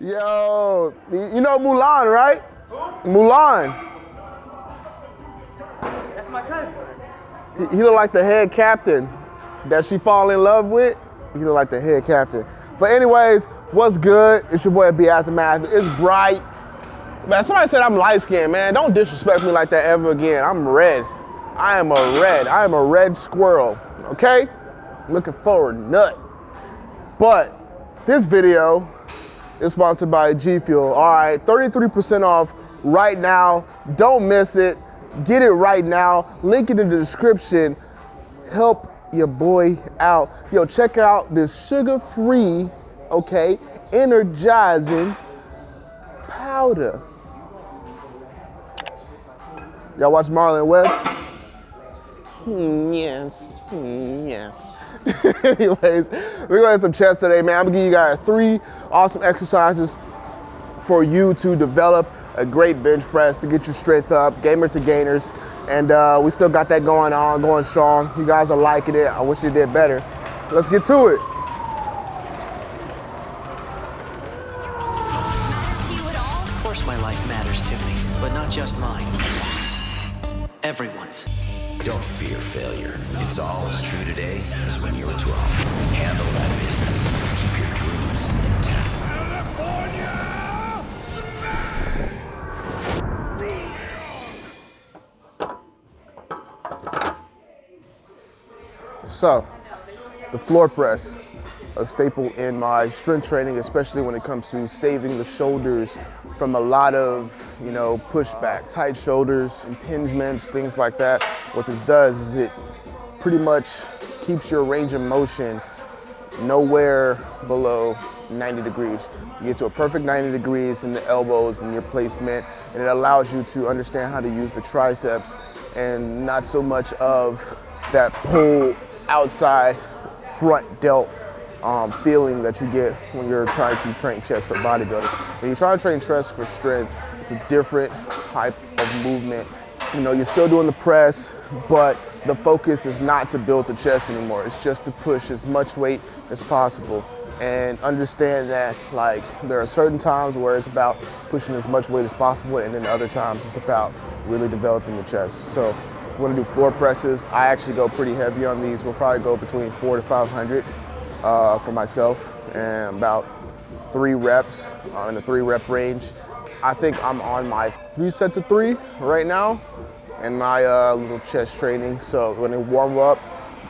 Yo, you know Mulan, right? Who? Mulan. That's my cousin. He, he look like the head captain that she fall in love with. He look like the head captain. But anyways, what's good? It's your boy B Aftermath. It's bright. Man, somebody said I'm light skinned, man. Don't disrespect me like that ever again. I'm red. I am a red. I am a red squirrel, okay? Looking forward, nut. But this video is sponsored by G Fuel. All right, 33% off right now. Don't miss it. Get it right now. Link it in the description. Help your boy out. Yo, check out this sugar-free, okay, energizing powder. Y'all watch Marlon Webb? Yes, yes. Anyways, we're gonna have some chest today, man. I'm gonna give you guys three awesome exercises for you to develop a great bench press to get your strength up, gamer to gainers. And uh, we still got that going on, going strong. You guys are liking it. I wish you did better. Let's get to it. Of course my life matters to me, but not just mine. Everyone's. Don't fear failure. It's all as true today as when you were 12. Handle that business. Keep your dreams intact. So, the floor press, a staple in my strength training, especially when it comes to saving the shoulders from a lot of, you know, pushback, tight shoulders, impingements, things like that. What this does is it pretty much keeps your range of motion nowhere below 90 degrees. You get to a perfect 90 degrees in the elbows and your placement, and it allows you to understand how to use the triceps and not so much of that pull outside front delt um, feeling that you get when you're trying to train chest for bodybuilding. When you try to train chest for strength, it's a different type of movement. You know, you're still doing the press, but the focus is not to build the chest anymore. It's just to push as much weight as possible and understand that like there are certain times where it's about pushing as much weight as possible and then other times it's about really developing the chest. So we're gonna do floor presses. I actually go pretty heavy on these. We'll probably go between four to 500 uh, for myself and about three reps uh, in the three rep range. I think I'm on my three sets of three right now in my uh, little chest training. So when they warm up,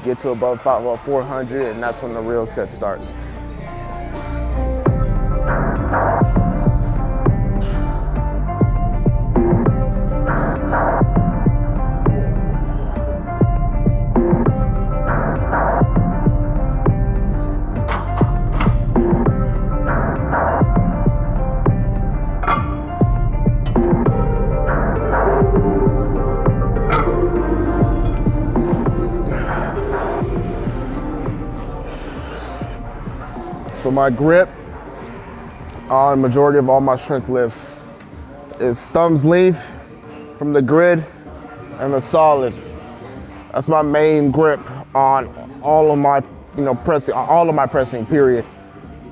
get to above, five, above 400 and that's when the real set starts. My grip on majority of all my strength lifts is thumbs length from the grid and the solid. That's my main grip on all of my, you know, pressing, all of my pressing, period.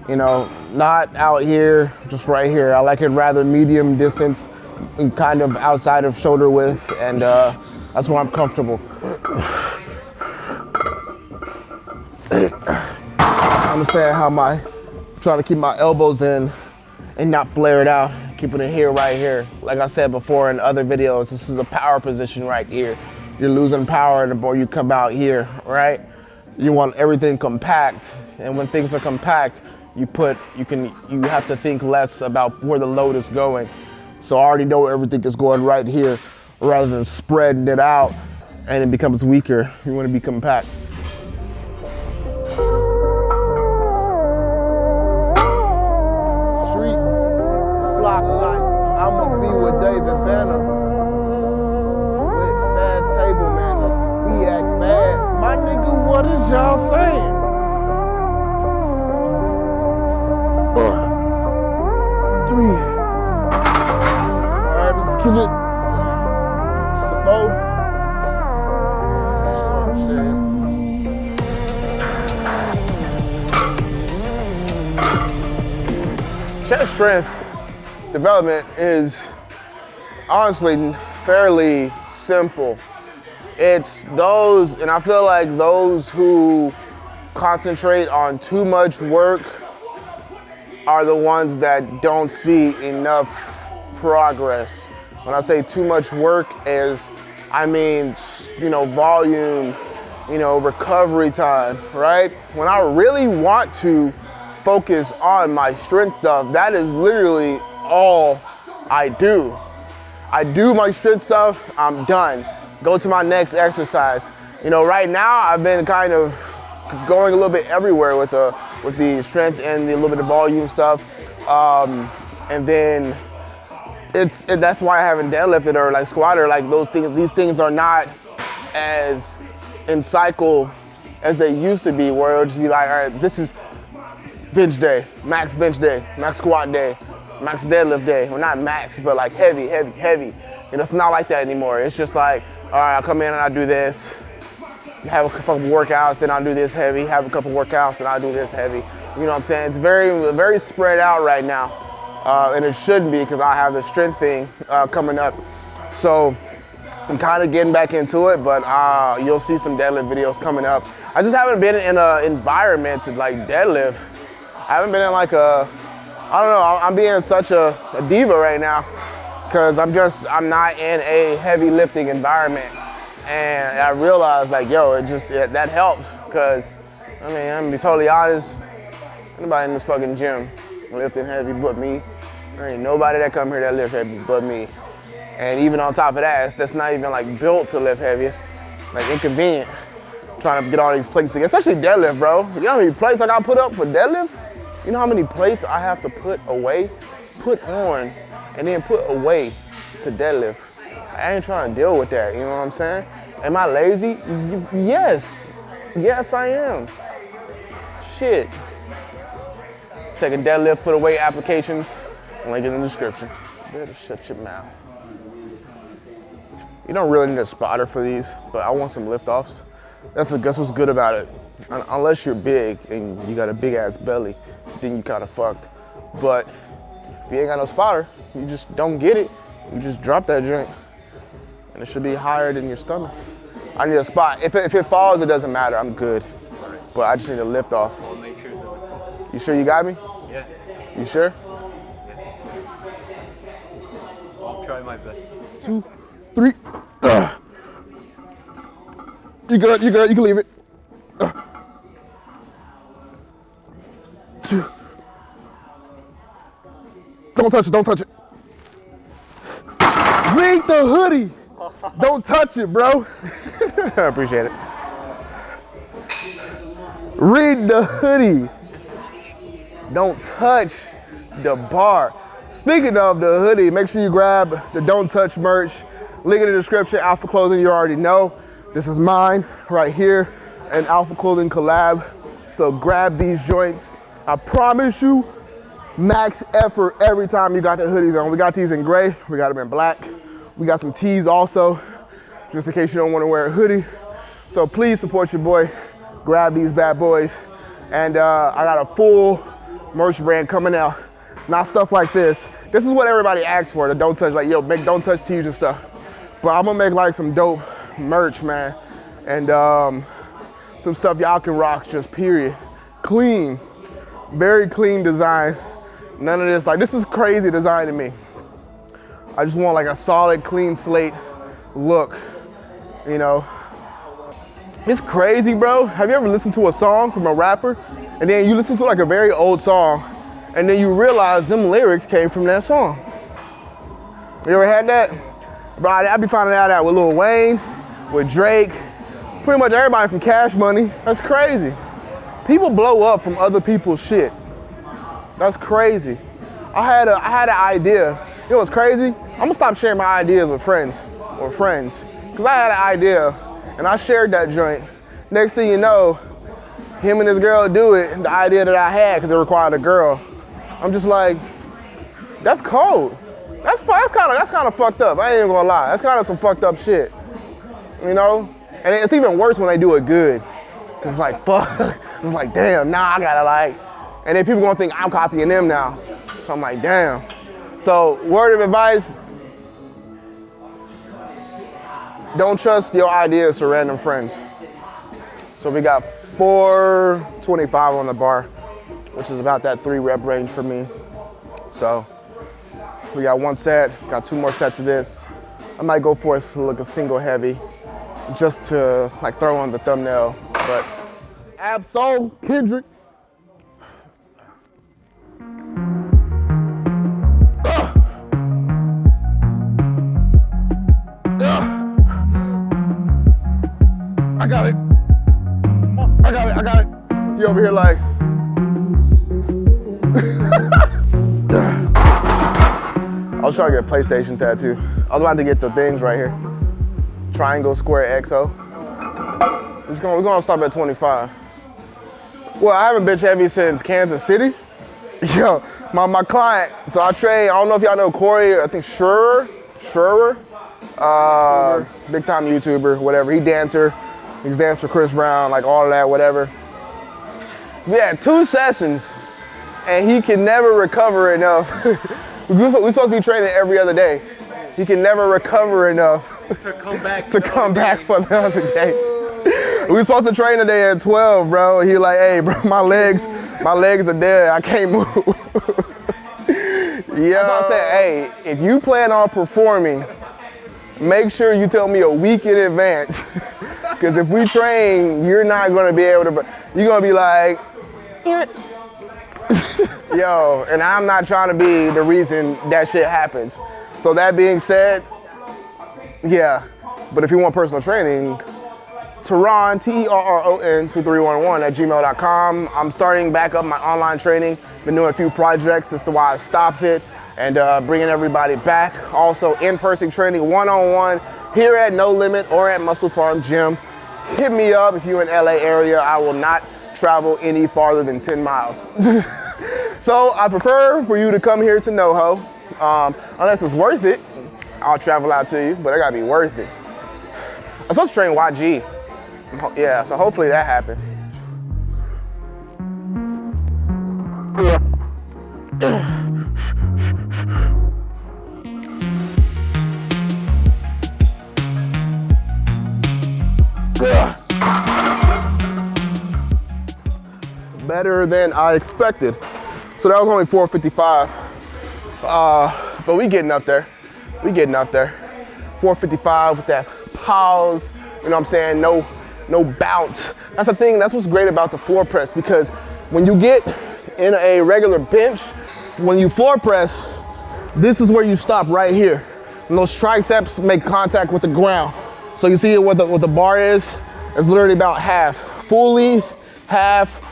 You know, not out here, just right here. I like it rather medium distance, and kind of outside of shoulder width, and uh, that's where I'm comfortable. I understand how my trying to keep my elbows in and not flare it out keeping it here right here. Like i said before in other videos this is a power position right here. You're losing power the more you come out here right? You want everything compact and when things are compact you put you can you have to think less about where the load is going. So i already know everything is going right here rather than spreading it out and it becomes weaker. You want to be compact strength development is honestly fairly simple. It's those, and I feel like those who concentrate on too much work are the ones that don't see enough progress. When I say too much work is, I mean, you know, volume, you know, recovery time, right? When I really want to focus on my strength stuff, that is literally all I do. I do my strength stuff, I'm done. Go to my next exercise. You know, right now I've been kind of going a little bit everywhere with the with the strength and the little bit of volume stuff. Um, and then it's it, that's why I haven't deadlifted or like squatted. Like those things, these things are not as in cycle as they used to be, where it'll just be like, all right, this is bench day, max bench day, max squat day, max deadlift day. Well, not max, but like heavy, heavy, heavy. And it's not like that anymore. It's just like, all right, I'll come in and I'll do this, have a couple workouts, then I'll do this heavy, have a couple workouts, and I'll do this heavy. You know what I'm saying? It's very, very spread out right now. Uh, and it shouldn't be because I have the strength thing uh, coming up. So I'm kind of getting back into it, but uh, you'll see some deadlift videos coming up. I just haven't been in an environment to like deadlift. I haven't been in like a, I don't know, I'm being such a, a diva right now because I'm just, I'm not in a heavy lifting environment. And I realized like, yo, it just, it, that helps because, I mean, I'm gonna be totally honest, anybody in this fucking gym lifting heavy but me. There ain't nobody that come here that lift heavy but me. And even on top of that, that's not even like built to lift heavy. It's like inconvenient trying to get all these plates together, especially deadlift, bro. You know how many plates I got put up for deadlift? You know how many plates I have to put away, put on, and then put away to deadlift? I ain't trying to deal with that, you know what I'm saying? Am I lazy? Yes. Yes, I am. Shit. Taking deadlift put away applications, link in the description. Better shut your mouth. You don't really need a spotter for these, but I want some liftoffs. That's, that's what's good about it. Unless you're big and you got a big ass belly, then you kind of fucked. But if you ain't got no spotter, you just don't get it. You just drop that joint and it should be higher than your stomach. I need a spot. If it, if it falls, it doesn't matter. I'm good. But I just need a lift off. You sure you got me? Yeah. You sure? I'll try my best. Two, three. Uh. You good? You good? You can leave it. Don't touch it. Don't touch it. Read the hoodie. Don't touch it, bro. I appreciate it. Read the hoodie. Don't touch the bar. Speaking of the hoodie, make sure you grab the Don't Touch merch. Link in the description, Alpha Clothing, you already know. This is mine right here, an Alpha Clothing collab. So grab these joints. I promise you, max effort every time you got the hoodies on. We got these in gray, we got them in black. We got some tees also, just in case you don't want to wear a hoodie. So please support your boy. Grab these bad boys. And uh, I got a full merch brand coming out. Not stuff like this. This is what everybody asks for, the don't touch, like, yo, make don't touch tees and stuff. But I'm gonna make like some dope merch, man. And um, some stuff y'all can rock, just period. Clean, very clean design. None of this, like this is crazy design to me. I just want like a solid, clean slate look, you know. It's crazy, bro. Have you ever listened to a song from a rapper and then you listen to like a very old song and then you realize them lyrics came from that song? You ever had that? Bro, I be finding out that with Lil Wayne, with Drake, pretty much everybody from Cash Money. That's crazy. People blow up from other people's shit. That's crazy. I had a I had an idea. You know what's crazy? I'm gonna stop sharing my ideas with friends or friends. Cause I had an idea and I shared that joint. Next thing you know, him and his girl do it, the idea that I had, because it required a girl. I'm just like, that's cold. That's that's kind of that's kind of fucked up. I ain't even gonna lie. That's kind of some fucked up shit. You know? And it's even worse when they do it good. Cause it's like fuck. It's like damn, nah, I gotta like. And then people gonna think I'm copying them now. So I'm like, damn. So word of advice, don't trust your ideas to random friends. So we got 425 on the bar, which is about that three rep range for me. So we got one set, got two more sets of this. I might go for a look a single heavy just to like throw on the thumbnail, but Absol Kendrick. Got it. I got it. I got it. You over here like. I was trying to get a PlayStation tattoo. I was about to get the things right here. Triangle, square, XO. We're gonna, we're gonna stop at 25. Well, I haven't been heavy since Kansas City. Yo, my, my client, so I train, I don't know if y'all know Corey, I think Scherer, Scherer, uh, big time YouTuber, whatever. He dancer, danced for Chris Brown, like all of that, whatever. We had two sessions and he can never recover enough. We're supposed to be training every other day. He can never recover enough To come back. to come back for the other day. We were supposed to train today at 12, bro. He like, hey, bro, my legs, my legs are dead. I can't move. yeah. That's what I said. Hey, if you plan on performing, make sure you tell me a week in advance. Because if we train, you're not gonna be able to. You're gonna be like, yo, and I'm not trying to be the reason that shit happens. So that being said, yeah. But if you want personal training, Terron, T-E-R-R-O-N 2311 at gmail.com. I'm starting back up my online training. Been doing a few projects. That's the why I stopped it and uh, bringing everybody back. Also in-person training, one-on-one here at No Limit or at Muscle Farm Gym. Hit me up if you're in LA area. I will not travel any farther than 10 miles. so I prefer for you to come here to NoHo. Um, unless it's worth it, I'll travel out to you, but it gotta be worth it. I'm supposed to train YG. Yeah, so hopefully that happens. Better than I expected. So that was only 455. Uh, but we getting up there. We getting up there. 455 with that pause, you know what I'm saying? No, no bounce. That's the thing, that's what's great about the floor press because when you get in a regular bench, when you floor press, this is where you stop right here. And those triceps make contact with the ground. So you see what the, what the bar is? It's literally about half. Full Fully, half,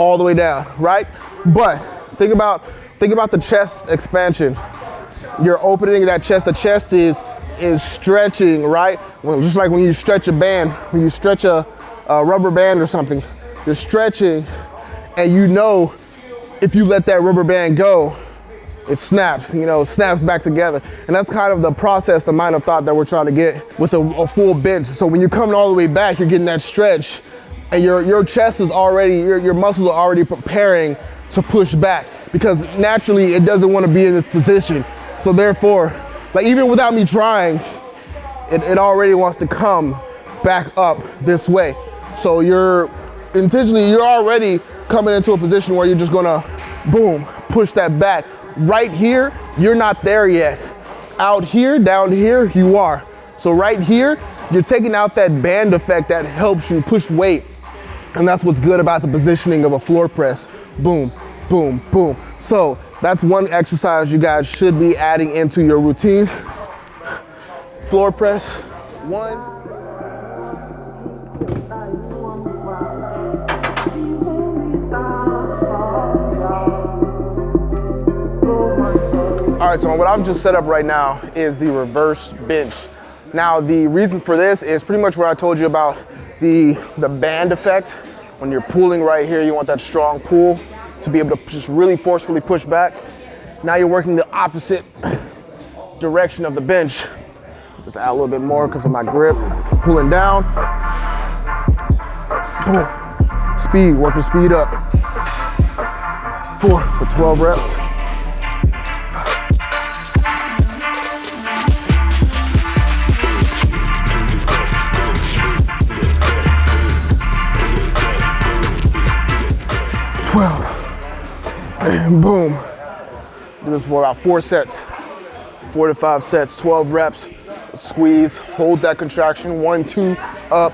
all the way down, right? But think about, think about the chest expansion. You're opening that chest. The chest is is stretching, right? Well, just like when you stretch a band, when you stretch a, a rubber band or something, you're stretching and you know if you let that rubber band go, it snaps, you know, snaps back together. And that's kind of the process, the mind of thought that we're trying to get with a, a full bench. So when you're coming all the way back, you're getting that stretch and your, your chest is already, your, your muscles are already preparing to push back because naturally it doesn't want to be in this position. So therefore, like even without me trying, it, it already wants to come back up this way. So you're intentionally, you're already coming into a position where you're just gonna, boom, push that back. Right here, you're not there yet. Out here, down here, you are. So right here, you're taking out that band effect that helps you push weight. And that's what's good about the positioning of a floor press. Boom, boom, boom. So that's one exercise you guys should be adding into your routine. Floor press, one. All right, so what I've just set up right now is the reverse bench. Now, the reason for this is pretty much what I told you about the, the band effect. When you're pulling right here, you want that strong pull to be able to just really forcefully push back. Now you're working the opposite direction of the bench. Just add a little bit more because of my grip. Pulling down. Boom. Speed, working speed up. Four for 12 reps. Boom. Do this for about four sets, four to five sets, 12 reps. Squeeze, hold that contraction. One, two, up,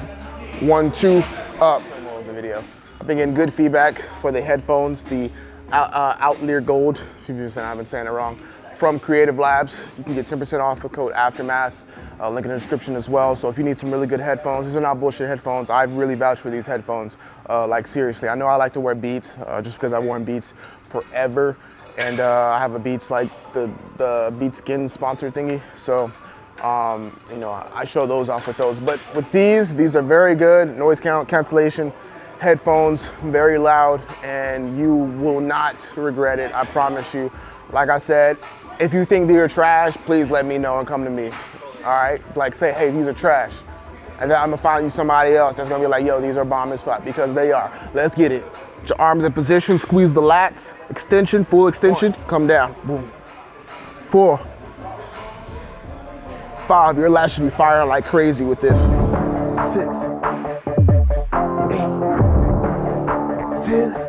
one, two, up. The video. I've been getting good feedback for the headphones, the uh, Outlier Gold, if I've been saying it wrong, from Creative Labs. You can get 10% off the code Aftermath. Uh, link in the description as well. So if you need some really good headphones, these are not bullshit headphones. I really vouch for these headphones. Uh, like seriously, I know I like to wear Beats uh, just because I've worn Beats forever, and uh, I have a Beats like the the Beats Skin sponsor thingy. So um, you know I show those off with those. But with these, these are very good. Noise count cancellation headphones, very loud, and you will not regret it. I promise you. Like I said, if you think these are trash, please let me know and come to me all right? Like say, hey, these are trash. And then I'm gonna find you somebody else that's gonna be like, yo, these are bomb as fuck, because they are. Let's get it. Put your arms in position, squeeze the lats, extension, full extension, come down, boom. Four, five, your lats should be firing like crazy with this. Six, eight, ten,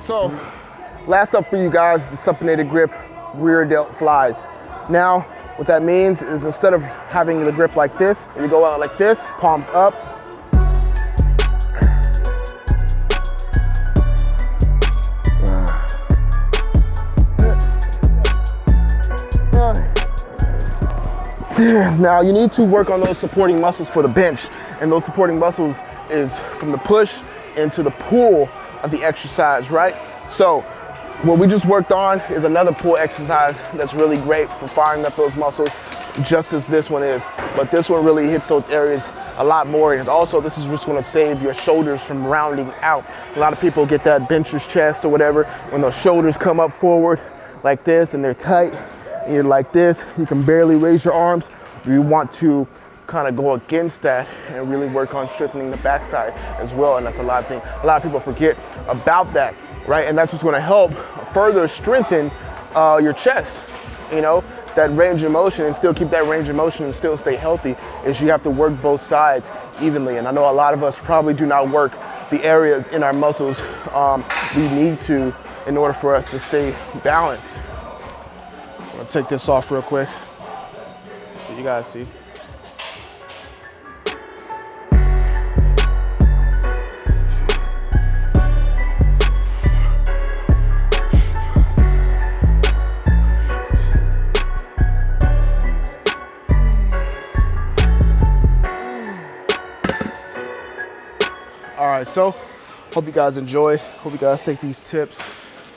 So, last up for you guys, the supinated grip rear delt flies. Now, what that means is instead of having the grip like this, you go out like this, palms up. Now you need to work on those supporting muscles for the bench. And those supporting muscles is from the push into the pull of the exercise, right? So what we just worked on is another pull exercise that's really great for firing up those muscles, just as this one is. But this one really hits those areas a lot more. And also, this is just gonna save your shoulders from rounding out. A lot of people get that bencher's chest or whatever, when those shoulders come up forward like this and they're tight, and you're like this, you can barely raise your arms. You want to kind of go against that and really work on strengthening the backside as well. And that's a lot of things, a lot of people forget about that, right? And that's what's gonna help further strengthen uh, your chest, you know? That range of motion and still keep that range of motion and still stay healthy is you have to work both sides evenly. And I know a lot of us probably do not work the areas in our muscles um, we need to in order for us to stay balanced. I'm gonna take this off real quick so you guys see. So hope you guys enjoyed. Hope you guys take these tips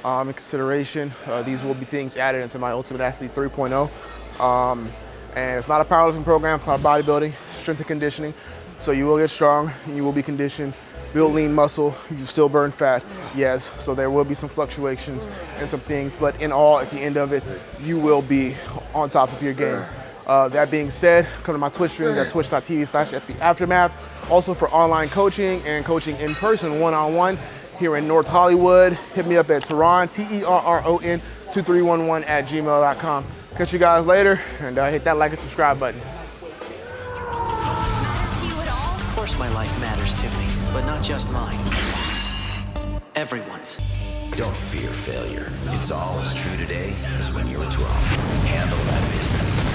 um, in consideration. Uh, these will be things added into my Ultimate Athlete 3.0. Um, and it's not a powerlifting program, it's not bodybuilding, strength and conditioning. So you will get strong, you will be conditioned, build lean muscle, you still burn fat, yes. So there will be some fluctuations and some things, but in all, at the end of it, you will be on top of your game. Uh, that being said, come to my Twitch streams at twitch.tv slash aftermath. Also for online coaching and coaching in person, one-on-one here in North Hollywood. Hit me up at Terron, T-E-R-R-O-N 2311 at gmail.com. Catch you guys later and uh, hit that like and subscribe button. Of course my life matters to me, but not just mine. Everyone's. Don't fear failure. It's all as true today as when you were 12. Handle that business.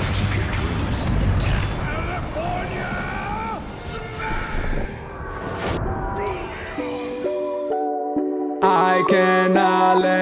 I cannot let